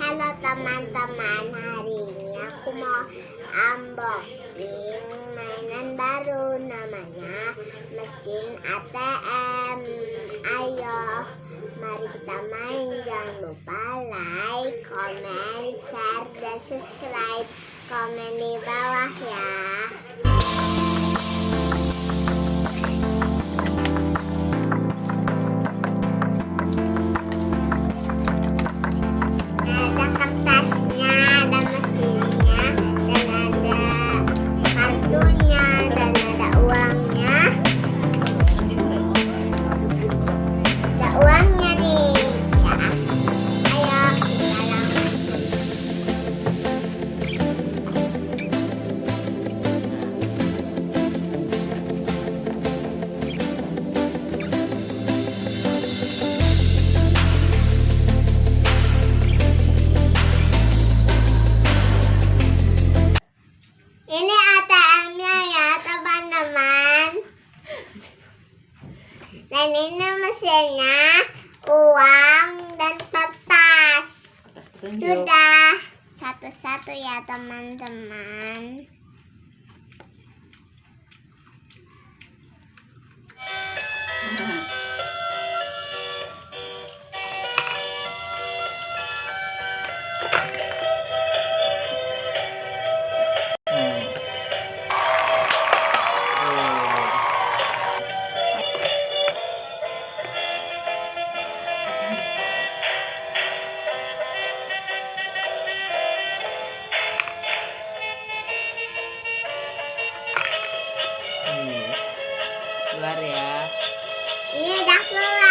Halo teman-teman, hari ini aku mau unboxing mainan baru namanya mesin ATM. Ayo, mari kita main. Jangan lupa like, comment, share, dan subscribe. Komen di bawah ya. Dan ini mesinnya, uang dan kertas. Sudah satu-satu ya teman-teman. Keluar ya. Ini udah keluar